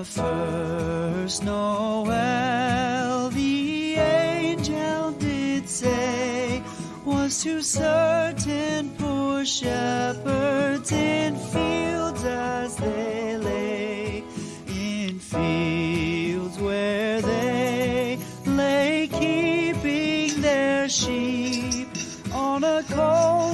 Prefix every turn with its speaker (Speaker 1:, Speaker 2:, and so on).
Speaker 1: the first Noel the angel did say was to certain poor shepherds in fields as they lay, in fields where they lay keeping their sheep on a cold